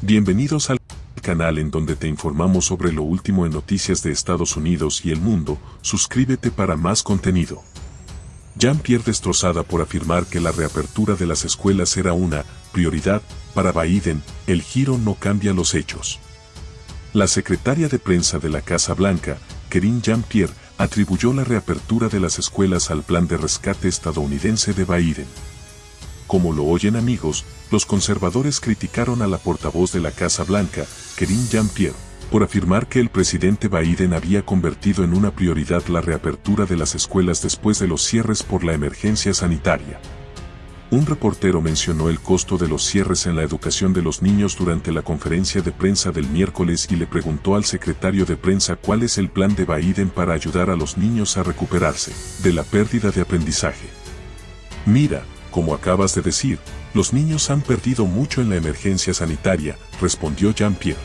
Bienvenidos al canal en donde te informamos sobre lo último en noticias de Estados Unidos y el mundo, suscríbete para más contenido. Jean-Pierre destrozada por afirmar que la reapertura de las escuelas era una prioridad para Biden, el giro no cambia los hechos. La secretaria de prensa de la Casa Blanca, Kerin Jean-Pierre, atribuyó la reapertura de las escuelas al plan de rescate estadounidense de Biden. Como lo oyen amigos, los conservadores criticaron a la portavoz de la Casa Blanca, Kerin Jean-Pierre, por afirmar que el presidente Biden había convertido en una prioridad la reapertura de las escuelas después de los cierres por la emergencia sanitaria. Un reportero mencionó el costo de los cierres en la educación de los niños durante la conferencia de prensa del miércoles y le preguntó al secretario de prensa cuál es el plan de Biden para ayudar a los niños a recuperarse de la pérdida de aprendizaje. Mira, como acabas de decir, los niños han perdido mucho en la emergencia sanitaria, respondió Jean-Pierre.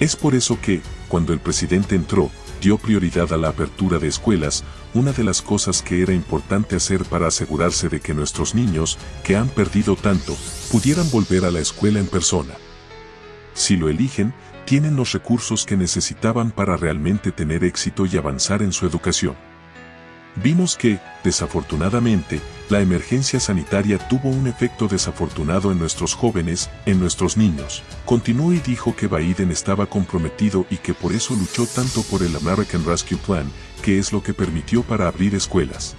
Es por eso que, cuando el presidente entró, dio prioridad a la apertura de escuelas, una de las cosas que era importante hacer para asegurarse de que nuestros niños, que han perdido tanto, pudieran volver a la escuela en persona. Si lo eligen, tienen los recursos que necesitaban para realmente tener éxito y avanzar en su educación. Vimos que, desafortunadamente, la emergencia sanitaria tuvo un efecto desafortunado en nuestros jóvenes, en nuestros niños. Continuó y dijo que Biden estaba comprometido y que por eso luchó tanto por el American Rescue Plan, que es lo que permitió para abrir escuelas.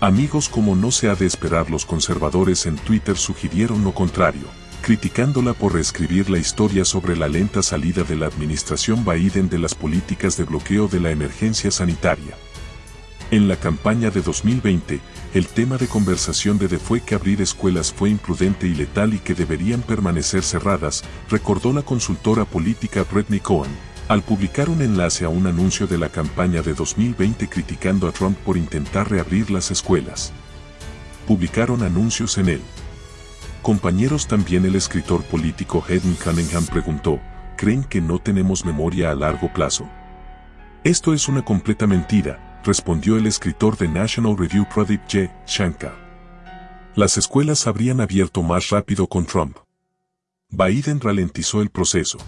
Amigos como no se ha de esperar los conservadores en Twitter sugirieron lo contrario, criticándola por reescribir la historia sobre la lenta salida de la administración Biden de las políticas de bloqueo de la emergencia sanitaria. En la campaña de 2020, el tema de conversación de De fue que abrir escuelas fue imprudente y letal y que deberían permanecer cerradas, recordó la consultora política Britney Cohen, al publicar un enlace a un anuncio de la campaña de 2020 criticando a Trump por intentar reabrir las escuelas. Publicaron anuncios en él. Compañeros también el escritor político Hedden Cunningham preguntó, ¿creen que no tenemos memoria a largo plazo? Esto es una completa mentira, respondió el escritor de National Review Pradeep J. Shankar. Las escuelas habrían abierto más rápido con Trump. Biden ralentizó el proceso.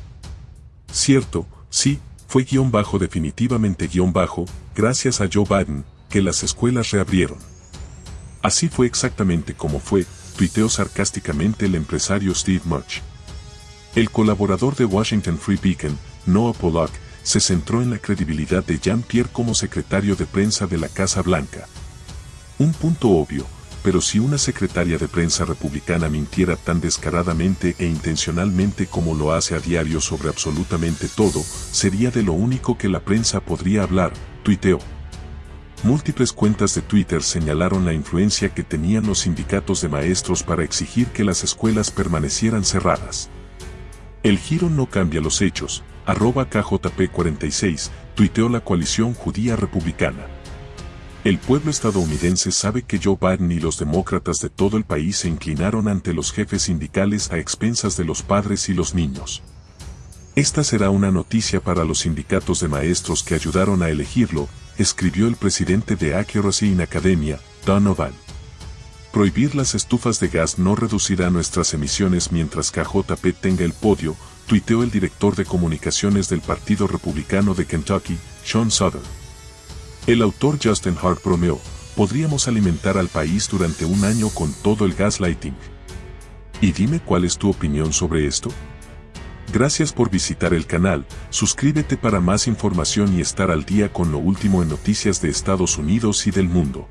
Cierto, sí, fue guion bajo definitivamente guion bajo, gracias a Joe Biden, que las escuelas reabrieron. Así fue exactamente como fue, tuiteó sarcásticamente el empresario Steve Murch. El colaborador de Washington Free Beacon, Noah Pollock, se centró en la credibilidad de Jean-Pierre como secretario de prensa de la Casa Blanca. Un punto obvio, pero si una secretaria de prensa republicana mintiera tan descaradamente e intencionalmente como lo hace a diario sobre absolutamente todo, sería de lo único que la prensa podría hablar, tuiteó. Múltiples cuentas de Twitter señalaron la influencia que tenían los sindicatos de maestros para exigir que las escuelas permanecieran cerradas. El giro no cambia los hechos, arroba KJP46, tuiteó la coalición judía republicana. El pueblo estadounidense sabe que Joe Biden y los demócratas de todo el país se inclinaron ante los jefes sindicales a expensas de los padres y los niños. Esta será una noticia para los sindicatos de maestros que ayudaron a elegirlo, escribió el presidente de Accuracy in Academia, Donovan. Prohibir las estufas de gas no reducirá nuestras emisiones mientras KJP tenga el podio, tuiteó el director de comunicaciones del Partido Republicano de Kentucky, Sean Southern. El autor Justin Hart bromeó, podríamos alimentar al país durante un año con todo el gaslighting. Y dime cuál es tu opinión sobre esto. Gracias por visitar el canal, suscríbete para más información y estar al día con lo último en noticias de Estados Unidos y del mundo.